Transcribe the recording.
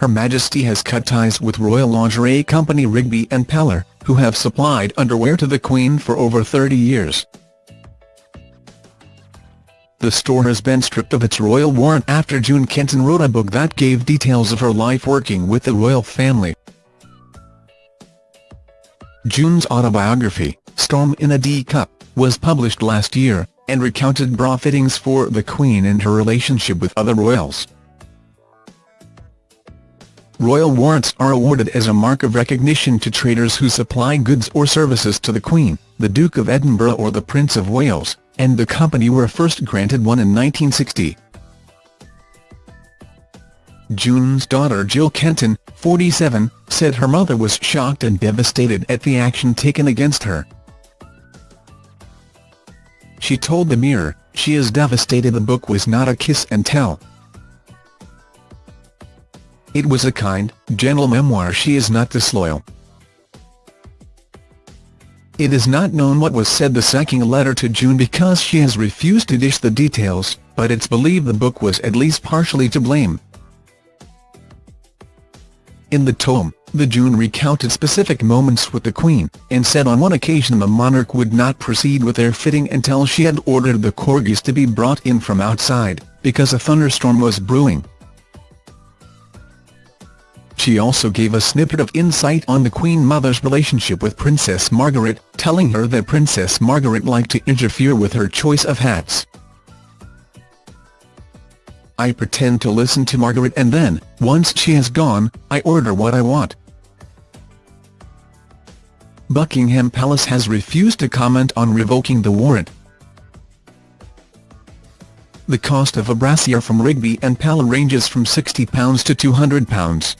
Her Majesty has cut ties with royal lingerie company Rigby and Peller, who have supplied underwear to the Queen for over 30 years. The store has been stripped of its royal warrant after June Kenton wrote a book that gave details of her life working with the royal family. June's autobiography, Storm in a D-Cup, was published last year, and recounted bra fittings for the Queen and her relationship with other royals. Royal warrants are awarded as a mark of recognition to traders who supply goods or services to the Queen, the Duke of Edinburgh or the Prince of Wales, and the company were first granted one in 1960. June's daughter Jill Kenton, 47, said her mother was shocked and devastated at the action taken against her. She told the Mirror, she is devastated the book was not a kiss and tell. It was a kind, gentle memoir she is not disloyal. It is not known what was said the second letter to June because she has refused to dish the details, but it's believed the book was at least partially to blame. In the tome, the June recounted specific moments with the Queen, and said on one occasion the monarch would not proceed with their fitting until she had ordered the corgis to be brought in from outside, because a thunderstorm was brewing. She also gave a snippet of insight on the Queen Mother's relationship with Princess Margaret, telling her that Princess Margaret liked to interfere with her choice of hats. I pretend to listen to Margaret and then, once she has gone, I order what I want. Buckingham Palace has refused to comment on revoking the warrant. The cost of a brassiere from Rigby and Peller ranges from £60 to £200.